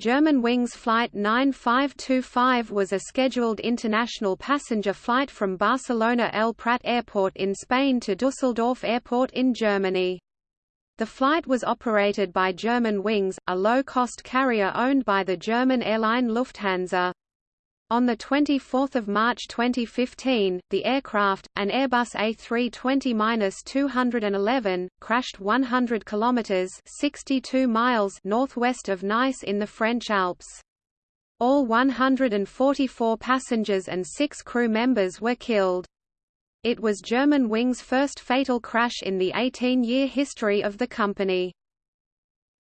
Germanwings Flight 9525 was a scheduled international passenger flight from Barcelona El Prat Airport in Spain to Dusseldorf Airport in Germany. The flight was operated by Germanwings, a low-cost carrier owned by the German airline Lufthansa. On 24 March 2015, the aircraft, an Airbus A320-211, crashed 100 kilometers (62 miles) northwest of Nice in the French Alps. All 144 passengers and 6 crew members were killed. It was Germanwings' first fatal crash in the 18-year history of the company.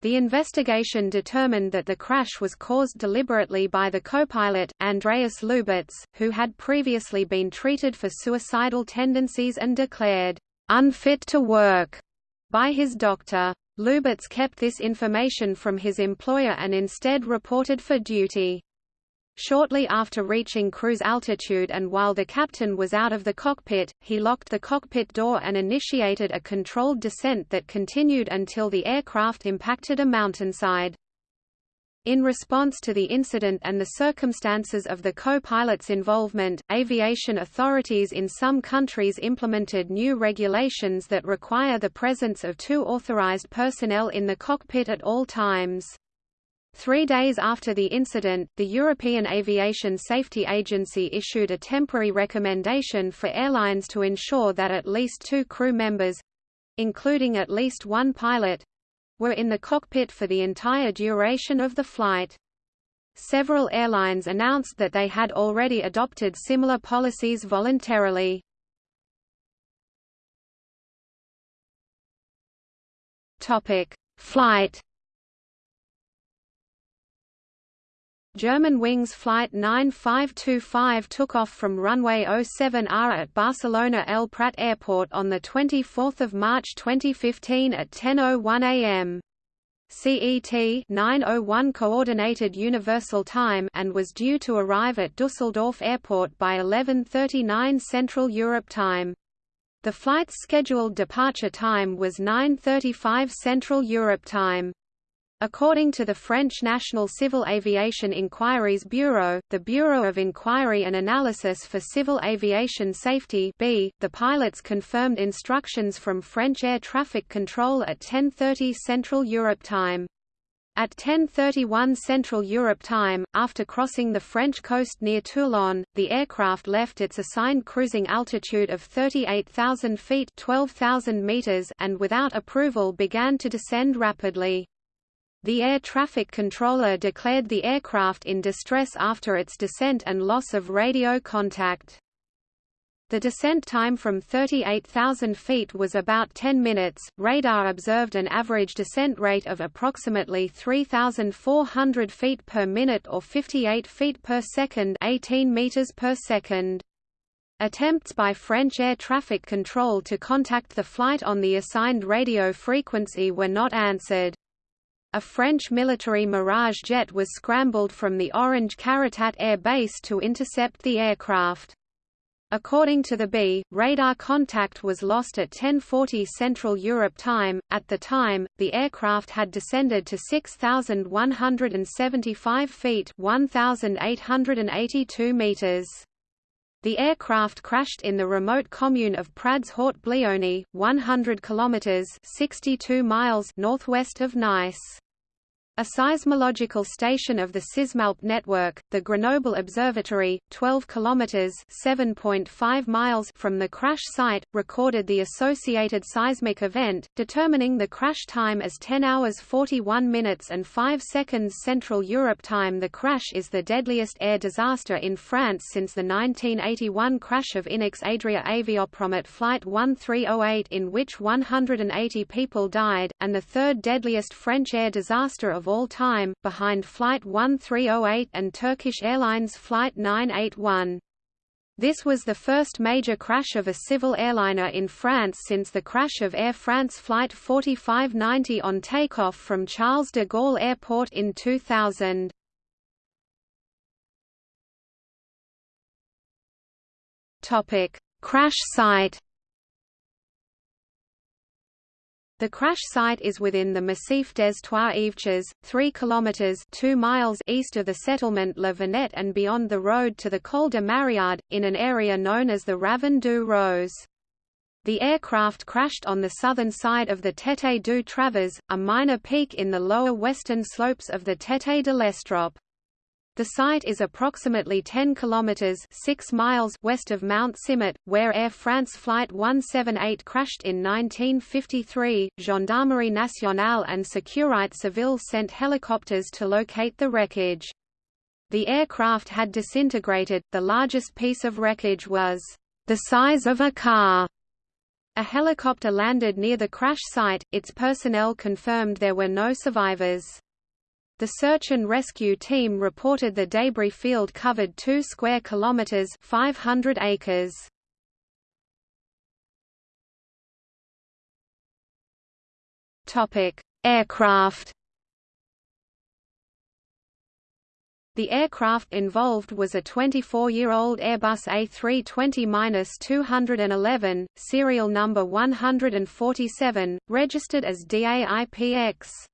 The investigation determined that the crash was caused deliberately by the copilot, Andreas Lubitz, who had previously been treated for suicidal tendencies and declared, "...unfit to work," by his doctor. Lubitz kept this information from his employer and instead reported for duty. Shortly after reaching cruise altitude and while the captain was out of the cockpit, he locked the cockpit door and initiated a controlled descent that continued until the aircraft impacted a mountainside. In response to the incident and the circumstances of the co-pilot's involvement, aviation authorities in some countries implemented new regulations that require the presence of two authorized personnel in the cockpit at all times. Three days after the incident, the European Aviation Safety Agency issued a temporary recommendation for airlines to ensure that at least two crew members—including at least one pilot—were in the cockpit for the entire duration of the flight. Several airlines announced that they had already adopted similar policies voluntarily. Flight Germanwings Flight 9525 took off from runway 07R at Barcelona El Prat Airport on 24 March 2015 at 10.01 am. CET 901 Coordinated Universal Time and was due to arrive at Dusseldorf Airport by 11.39 Central Europe Time. The flight's scheduled departure time was 9.35 Central Europe Time. According to the French National Civil Aviation Inquiries Bureau, the Bureau of Inquiry and Analysis for Civil Aviation Safety B, the pilots confirmed instructions from French air traffic control at 10.30 Central Europe time. At 10.31 Central Europe time, after crossing the French coast near Toulon, the aircraft left its assigned cruising altitude of 38,000 feet 12,000 meters and without approval began to descend rapidly. The air traffic controller declared the aircraft in distress after its descent and loss of radio contact. The descent time from 38,000 feet was about 10 minutes. Radar observed an average descent rate of approximately 3,400 feet per minute or 58 feet per second, 18 meters per second. Attempts by French air traffic control to contact the flight on the assigned radio frequency were not answered. A French military Mirage jet was scrambled from the Orange Caritat Air Base to intercept the aircraft. According to the B, radar contact was lost at 10:40 Central Europe time. At the time, the aircraft had descended to 6,175 feet (1,882 meters). The aircraft crashed in the remote commune of Prads-Haute-Bléone, 100 kilometers (62 miles) northwest of Nice. A seismological station of the Sismalp network, the Grenoble Observatory, 12 kilometers (7.5 miles) from the crash site, recorded the associated seismic event, determining the crash time as 10 hours 41 minutes and 5 seconds Central Europe time. The crash is the deadliest air disaster in France since the 1981 crash of INEX Adria Aviopromet flight 1308 in which 180 people died, and the third deadliest French air disaster of of all time, behind Flight 1308 and Turkish Airlines Flight 981. This was the first major crash of a civil airliner in France since the crash of Air France Flight 4590 on takeoff from Charles de Gaulle Airport in 2000. Topic: Crash site The crash site is within the Massif des Trois-Évêchés, 3 kilometers 2 miles east of the settlement Le Vernet and beyond the road to the Col de Mariaud, in an area known as the Ravin du Rose. The aircraft crashed on the southern side of the Tête du Travers, a minor peak in the lower western slopes of the Tête de l'Estrop. The site is approximately 10 kilometers 6 miles west of Mount Cimet, where Air France Flight 178 crashed in 1953. Gendarmerie Nationale and Sécurité Civile sent helicopters to locate the wreckage. The aircraft had disintegrated, the largest piece of wreckage was the size of a car. A helicopter landed near the crash site, its personnel confirmed there were no survivors. The search and rescue team reported the debris field covered 2 square kilometers, 500 acres. Topic: Aircraft. The aircraft involved was a 24-year-old Airbus A320-211, serial number 147, registered as DAIPX.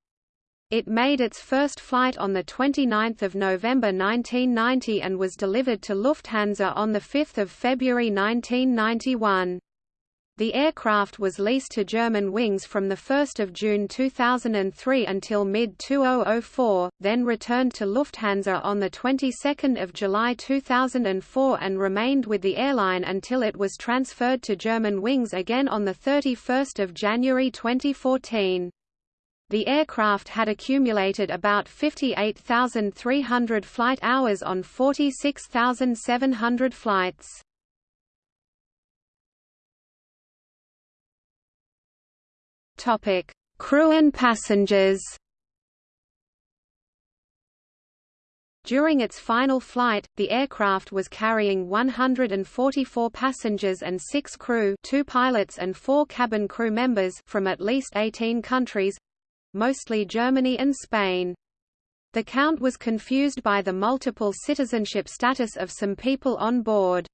It made its first flight on 29 November 1990 and was delivered to Lufthansa on 5 February 1991. The aircraft was leased to Germanwings from 1 June 2003 until mid-2004, then returned to Lufthansa on the 22nd of July 2004 and remained with the airline until it was transferred to Germanwings again on 31 January 2014. The aircraft had accumulated about 58,300 flight hours on 46,700 flights. Topic: Crew and passengers. During its final flight, the aircraft was carrying 144 passengers and 6 crew, 2 pilots and 4 cabin crew members from at least 18 countries, mostly Germany and Spain. The count was confused by the multiple citizenship status of some people on board.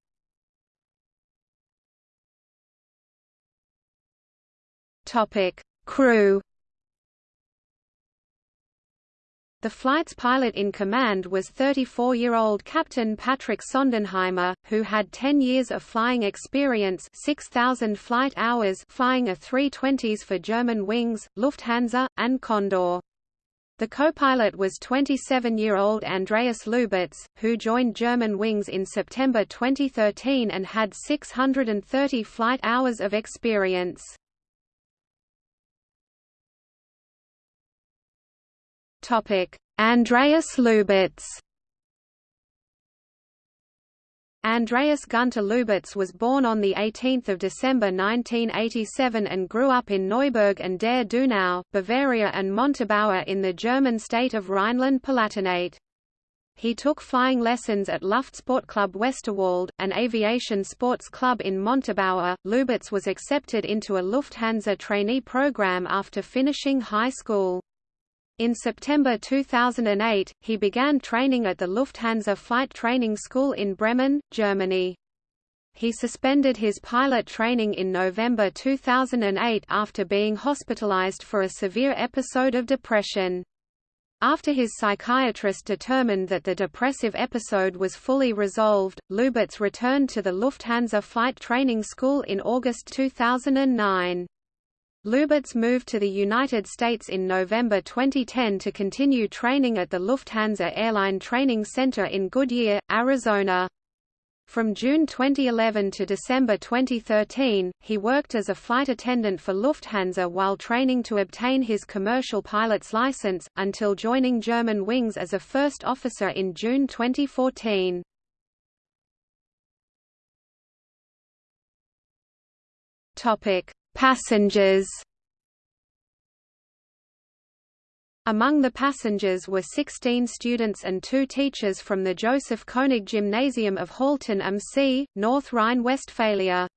Topic: Crew. The flight's pilot in command was 34-year-old Captain Patrick Sondenheimer, who had 10 years of flying experience 6,000 flight hours flying a 320s for Germanwings, Lufthansa, and Condor. The co-pilot was 27-year-old Andreas Lubitz, who joined German Wings in September 2013 and had 630 flight hours of experience. Andreas Lubitz Andreas Gunter Lubitz was born on 18 December 1987 and grew up in Neuburg an der Donau, Bavaria and Montabaur in the German state of Rhineland-Palatinate. He took flying lessons at Luftsportclub Westerwald, an aviation sports club in Montabaur. Lubitz was accepted into a Lufthansa trainee program after finishing high school. In September 2008, he began training at the Lufthansa Flight Training School in Bremen, Germany. He suspended his pilot training in November 2008 after being hospitalized for a severe episode of depression. After his psychiatrist determined that the depressive episode was fully resolved, Lubitz returned to the Lufthansa Flight Training School in August 2009. Lubitz moved to the United States in November 2010 to continue training at the Lufthansa Airline Training Center in Goodyear, Arizona. From June 2011 to December 2013, he worked as a flight attendant for Lufthansa while training to obtain his commercial pilot's license, until joining German Wings as a first officer in June 2014. Topic: Passengers Among the passengers were 16 students and two teachers from the Joseph Koenig Gymnasium of Haltern am See, North Rhine-Westphalia.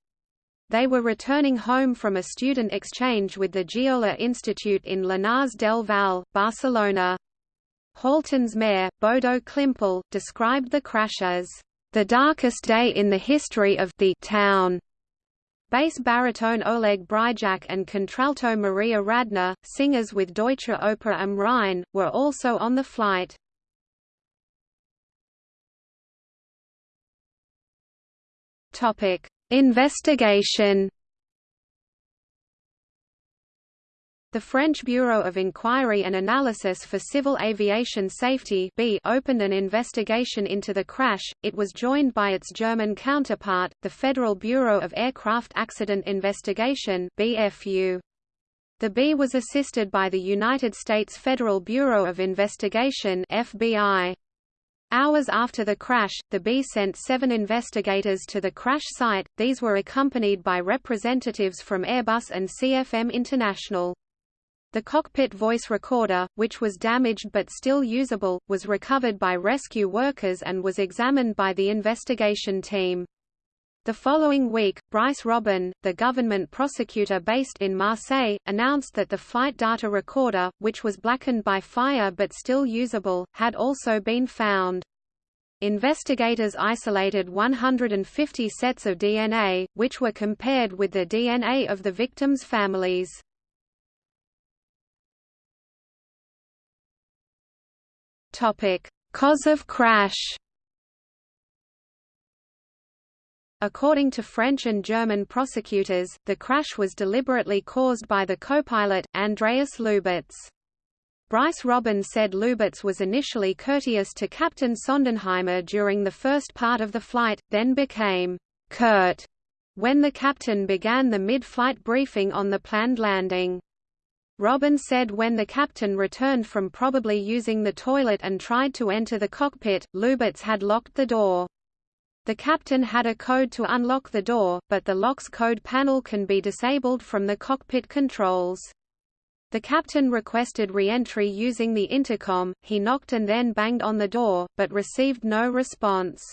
They were returning home from a student exchange with the Giola Institute in Llinars del Val, Barcelona. Haltern's mayor, Bodo Klimpel, described the crash as the darkest day in the history of the town. Bass baritone Oleg Bryjak and contralto Maria Radner, singers with Deutsche Oper am Rhein, were also on the flight. Investigation. The French Bureau of Inquiry and Analysis for Civil Aviation Safety opened an investigation into the crash. It was joined by its German counterpart, the Federal Bureau of Aircraft Accident Investigation (BFU). The B was assisted by the United States Federal Bureau of Investigation (FBI). Hours after the crash, the B sent seven investigators to the crash site, these were accompanied by representatives from Airbus and CFM International. The cockpit voice recorder, which was damaged but still usable, was recovered by rescue workers and was examined by the investigation team. The following week, Brice Robin, the government prosecutor based in Marseille, announced that the flight data recorder, which was blackened by fire but still usable, had also been found. Investigators isolated 150 sets of DNA, which were compared with the DNA of the victims' families. Cause of crash According to French and German prosecutors, the crash was deliberately caused by the co-pilot, Andreas Lubitz. Brice Robin said Lubitz was initially courteous to Captain Sondenheimer during the first part of the flight, then became curt when the captain began the mid-flight briefing on the planned landing. Robin said when the captain returned from probably using the toilet and tried to enter the cockpit, Lubitz had locked the door. The captain had a code to unlock the door, but the lock's code panel can be disabled from the cockpit controls. The captain requested re-entry using the intercom, he knocked and then banged on the door, but received no response.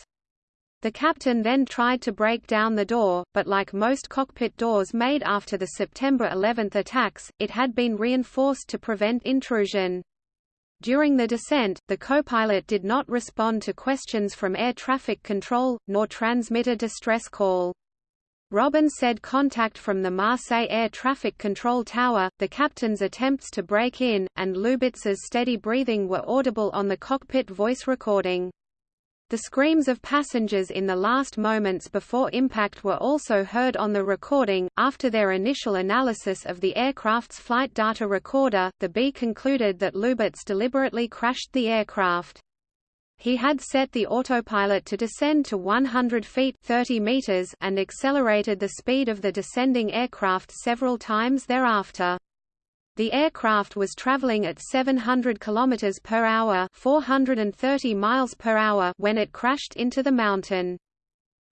The captain then tried to break down the door, but like most cockpit doors made after the September 11 attacks, it had been reinforced to prevent intrusion. During the descent, the co-pilot did not respond to questions from air traffic control, nor transmit a distress call. Robin said contact from the Marseille air traffic control tower, the captain's attempts to break in, and Lubitz's steady breathing were audible on the cockpit voice recording. The screams of passengers in the last moments before impact were also heard on the recording. After their initial analysis of the aircraft's flight data recorder, the B concluded that Lubitz deliberately crashed the aircraft. He had set the autopilot to descend to 100 feet 30 meters and accelerated the speed of the descending aircraft several times thereafter. The aircraft was traveling at 700 km per hour, 430 miles per hour when it crashed into the mountain.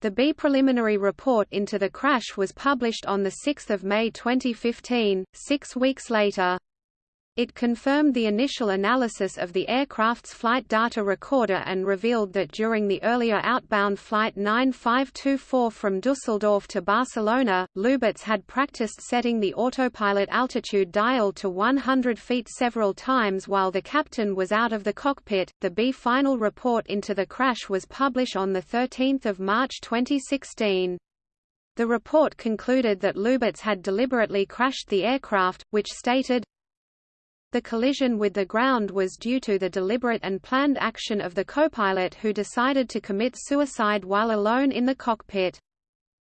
The B preliminary report into the crash was published on 6 May 2015, six weeks later. It confirmed the initial analysis of the aircraft's flight data recorder and revealed that during the earlier outbound flight 9524 from Dusseldorf to Barcelona, Lubitz had practiced setting the autopilot altitude dial to 100 feet several times while the captain was out of the cockpit. The B final report into the crash was published on 13 March 2016. The report concluded that Lubitz had deliberately crashed the aircraft, which stated, the collision with the ground was due to the deliberate and planned action of the copilot who decided to commit suicide while alone in the cockpit.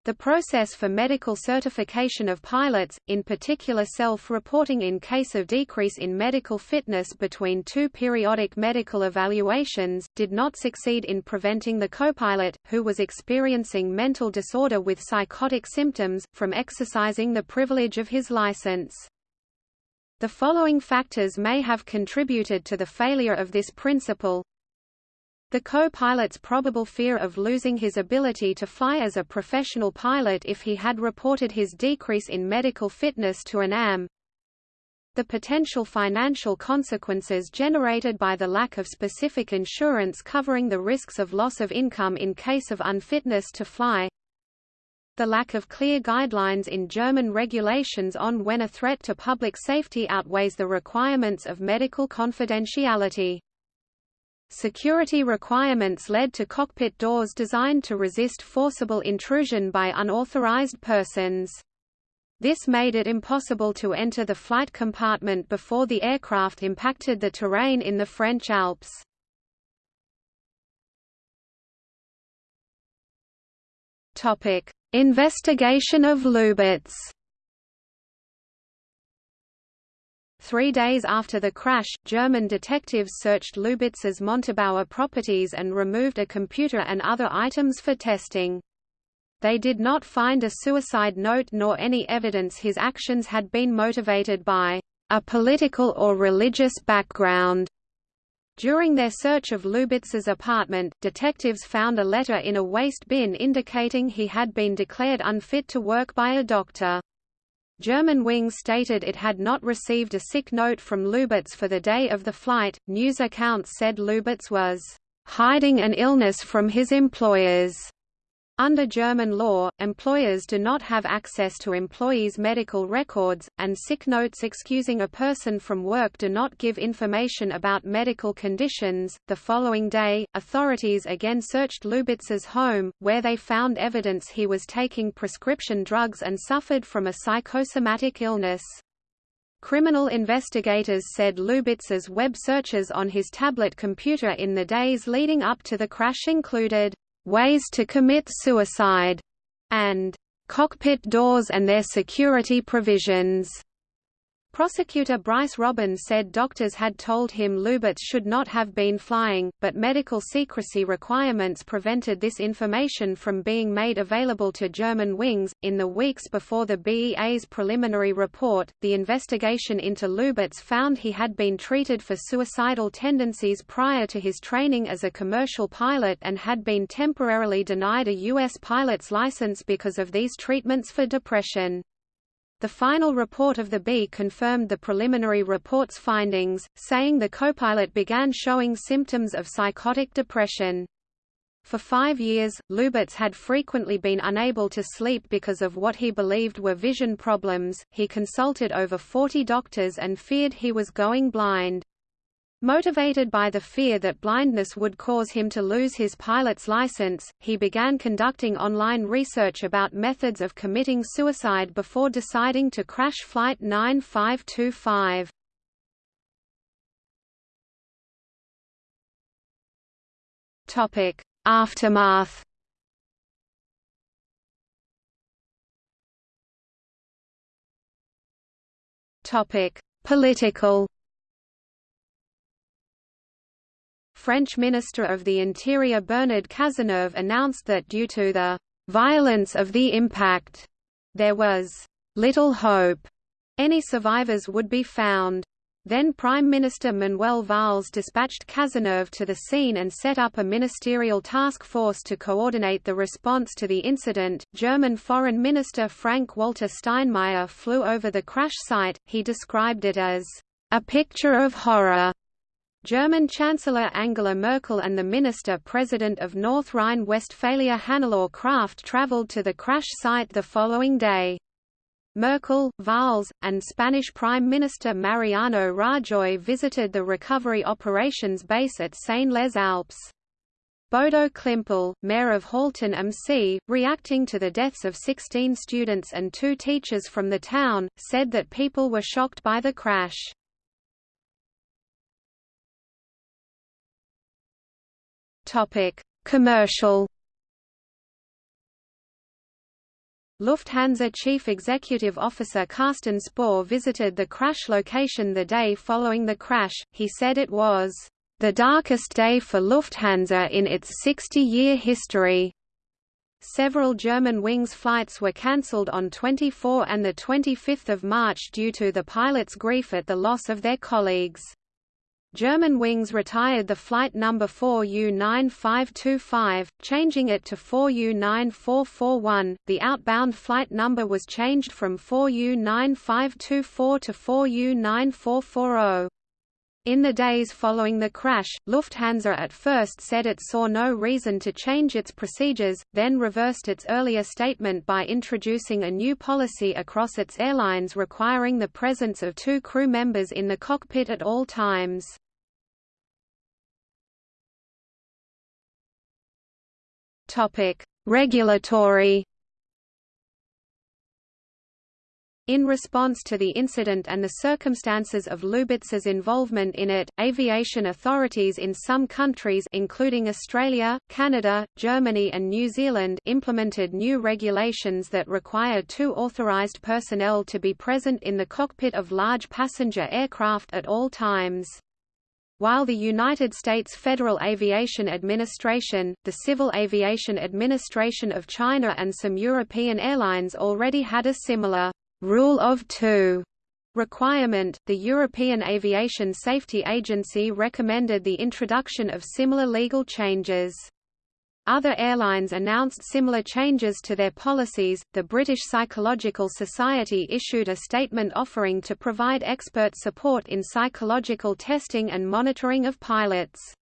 The process for medical certification of pilots, in particular self-reporting in case of decrease in medical fitness between two periodic medical evaluations, did not succeed in preventing the copilot, who was experiencing mental disorder with psychotic symptoms, from exercising the privilege of his license. The following factors may have contributed to the failure of this principle. The co-pilot's probable fear of losing his ability to fly as a professional pilot if he had reported his decrease in medical fitness to an AM. The potential financial consequences generated by the lack of specific insurance covering the risks of loss of income in case of unfitness to fly the lack of clear guidelines in German regulations on when a threat to public safety outweighs the requirements of medical confidentiality. Security requirements led to cockpit doors designed to resist forcible intrusion by unauthorized persons. This made it impossible to enter the flight compartment before the aircraft impacted the terrain in the French Alps. Topic: Investigation of Lubitz. Three days after the crash, German detectives searched Lubitz's Montabaur properties and removed a computer and other items for testing. They did not find a suicide note nor any evidence his actions had been motivated by a political or religious background. During their search of Lubitz's apartment, detectives found a letter in a waste bin indicating he had been declared unfit to work by a doctor. German Germanwings stated it had not received a sick note from Lubitz for the day of the flight. News accounts said Lubitz was hiding an illness from his employers. Under German law, employers do not have access to employees' medical records, and sick notes excusing a person from work do not give information about medical conditions. The following day, authorities again searched Lubitz's home, where they found evidence he was taking prescription drugs and suffered from a psychosomatic illness. Criminal investigators said Lubitz's web searches on his tablet computer in the days leading up to the crash included ways to commit suicide, and cockpit doors and their security provisions. Prosecutor Brice Robbins said doctors had told him Lubitz should not have been flying, but medical secrecy requirements prevented this information from being made available to Germanwings. In the weeks before the BEA's preliminary report, the investigation into Lubitz found he had been treated for suicidal tendencies prior to his training as a commercial pilot and had been temporarily denied a U.S. pilot's license because of these treatments for depression. The final report of the B confirmed the preliminary report's findings, saying the copilot began showing symptoms of psychotic depression. For five years, Lubitz had frequently been unable to sleep because of what he believed were vision problems. He consulted over 40 doctors and feared he was going blind. Motivated by the fear that blindness would cause him to lose his pilot's license, he began conducting online research about methods of committing suicide before deciding to crash Flight 9525. Topic: Aftermath. Topic: Political. French Minister of the Interior Bernard Cazeneuve announced that due to the violence of the impact, there was little hope any survivors would be found. Then Prime Minister Manuel Valls dispatched Cazeneuve to the scene and set up a ministerial task force to coordinate the response to the incident. German Foreign Minister Frank-Walter Steinmeier flew over the crash site. He described it as a picture of horror German Chancellor Angela Merkel and the Minister-President of North Rhine-Westphalia Hannelore Kraft traveled to the crash site the following day. Merkel, Valls, and Spanish Prime Minister Mariano Rajoy visited the recovery operations base at Seyne-les-Alpes. Bodo Klimpel, mayor of Haltern am See, reacting to the deaths of 16 students and two teachers from the town, said that people were shocked by the crash. Topic: Commercial. Lufthansa Chief Executive Officer Carsten Spohr visited the crash location the day following the crash. He said it was the darkest day for Lufthansa in its 60-year history. Several Germanwings flights were cancelled on 24 and 25 March due to the pilots' grief at the loss of their colleagues. Germanwings retired the flight number 4U9525, changing it to 4U9441. The outbound flight number was changed from 4U9524 to 4U9440. In the days following the crash, Lufthansa at first said it saw no reason to change its procedures, then reversed its earlier statement by introducing a new policy across its airlines requiring the presence of two crew members in the cockpit at all times. Regulatory In response to the incident and the circumstances of Lubitz's involvement in it, aviation authorities in some countries including Australia, Canada, Germany and New Zealand implemented new regulations that require two authorized personnel to be present in the cockpit of large passenger aircraft at all times. While the United States Federal Aviation Administration, the Civil Aviation Administration of China and some European airlines already had a similar Rule of Two requirement, the European Aviation Safety Agency recommended the introduction of similar legal changes. Other airlines announced similar changes to their policies. The British Psychological Society issued a statement offering to provide expert support in psychological testing and monitoring of pilots.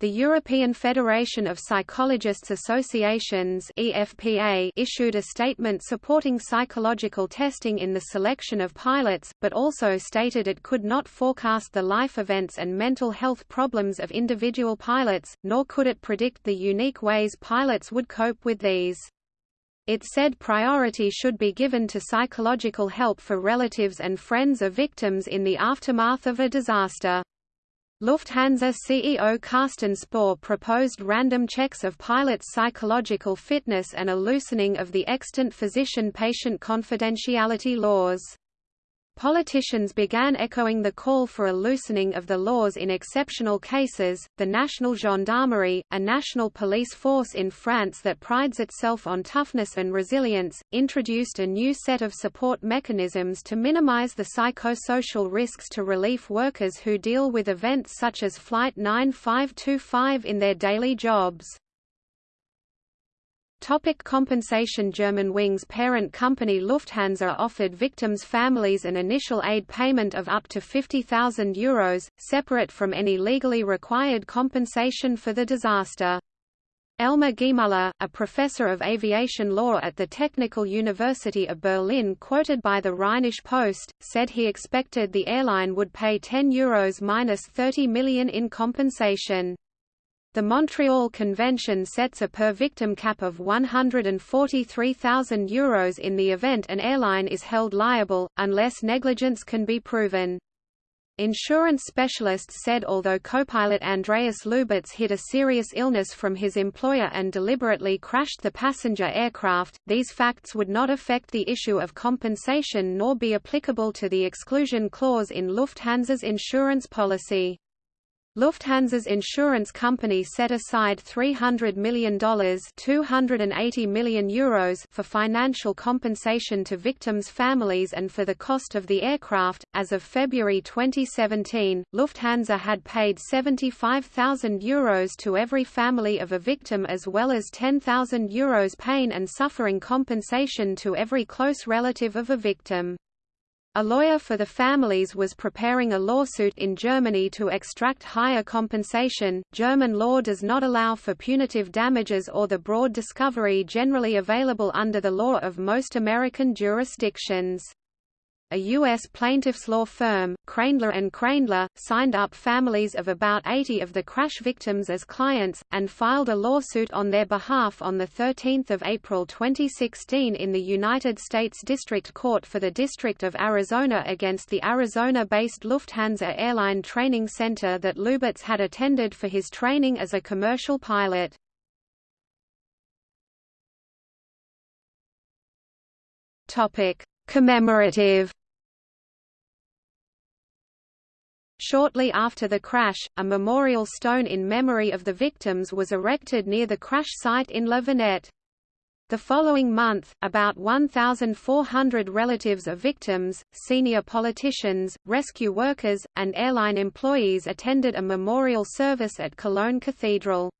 The European Federation of Psychologists Associations EFPA issued a statement supporting psychological testing in the selection of pilots, but also stated it could not forecast the life events and mental health problems of individual pilots, nor could it predict the unique ways pilots would cope with these. It said priority should be given to psychological help for relatives and friends of victims in the aftermath of a disaster. Lufthansa CEO Carsten Spohr proposed random checks of pilots' psychological fitness and a loosening of the extant physician-patient confidentiality laws. Politicians began echoing the call for a loosening of the laws in exceptional cases. The National Gendarmerie, a national police force in France that prides itself on toughness and resilience, introduced a new set of support mechanisms to minimize the psychosocial risks to relief workers who deal with events such as Flight 9525 in their daily jobs. Topic compensation Germanwings parent company Lufthansa offered victims' families an initial aid payment of up to €50,000, separate from any legally required compensation for the disaster. Elmar Giemulla, a professor of aviation law at the Technical University of Berlin quoted by the Rheinische Post, said he expected the airline would pay €10 minus 30 million in compensation. The Montreal Convention sets a per-victim cap of €143,000 in the event an airline is held liable, unless negligence can be proven. Insurance specialists said although copilot Andreas Lubitz hid a serious illness from his employer and deliberately crashed the passenger aircraft, these facts would not affect the issue of compensation nor be applicable to the exclusion clause in Lufthansa's insurance policy. Lufthansa's insurance company set aside $300 million, 280 million euros for financial compensation to victims' families and for the cost of the aircraft. As of February 2017, Lufthansa had paid 75,000 euros to every family of a victim as well as 10,000 euros pain and suffering compensation to every close relative of a victim. A lawyer for the families was preparing a lawsuit in Germany to extract higher compensation. German law does not allow for punitive damages or the broad discovery generally available under the law of most American jurisdictions. A U.S. plaintiffs' law firm, Kreindler and Kreindler, signed up families of about 80 of the crash victims as clients, and filed a lawsuit on their behalf on 13 April 2016 in the United States District Court for the District of Arizona against the Arizona-based Lufthansa Airline Training Center that Lubitz had attended for his training as a commercial pilot. Topic commemorative Shortly after the crash, a memorial stone in memory of the victims was erected near the crash site in Le Vernet. The following month, about 1,400 relatives of victims, senior politicians, rescue workers, and airline employees attended a memorial service at Cologne Cathedral.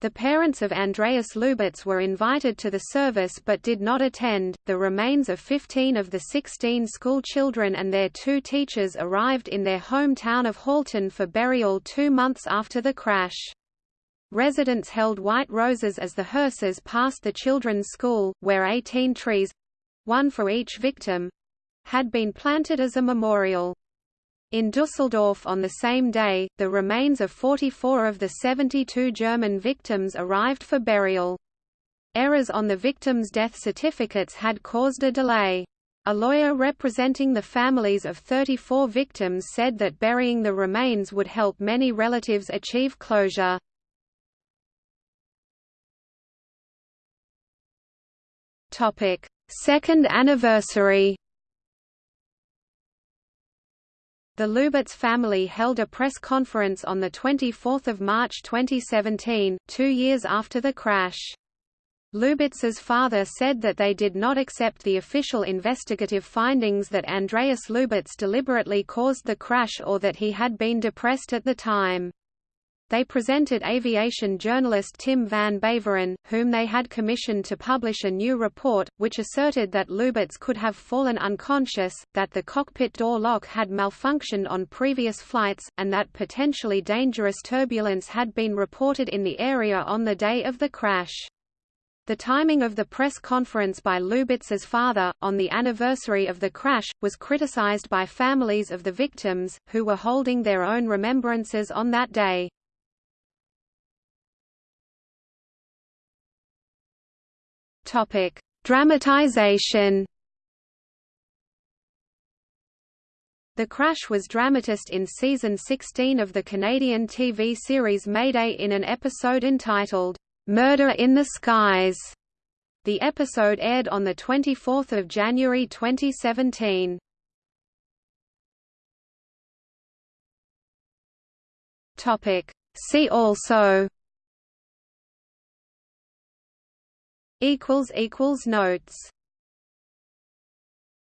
The parents of Andreas Lubitz were invited to the service but did not attend. The remains of 15 of the 16 school children and their two teachers arrived in their hometown of Haltern for burial two months after the crash. Residents held white roses as the hearses passed the children's school, where 18 trees one for each victim had been planted as a memorial. In Dusseldorf on the same day, the remains of 44 of the 72 German victims arrived for burial. Errors on the victims' death certificates had caused a delay. A lawyer representing the families of 34 victims said that burying the remains would help many relatives achieve closure. Second anniversary The Lubitz family held a press conference on 24 March 2017, two years after the crash. Lubitz's father said that they did not accept the official investigative findings that Andreas Lubitz deliberately caused the crash or that he had been depressed at the time. They presented aviation journalist Tim van Beveren, whom they had commissioned to publish a new report, which asserted that Lubitz could have fallen unconscious, that the cockpit door lock had malfunctioned on previous flights, and that potentially dangerous turbulence had been reported in the area on the day of the crash. The timing of the press conference by Lubitz's father, on the anniversary of the crash, was criticized by families of the victims, who were holding their own remembrances on that day. Topic: Dramatization. The crash was dramatized in season 16 of the Canadian TV series Mayday in an episode entitled Murder in the Skies. The episode aired on the 24th of January 2017. Topic: See also equals equals notes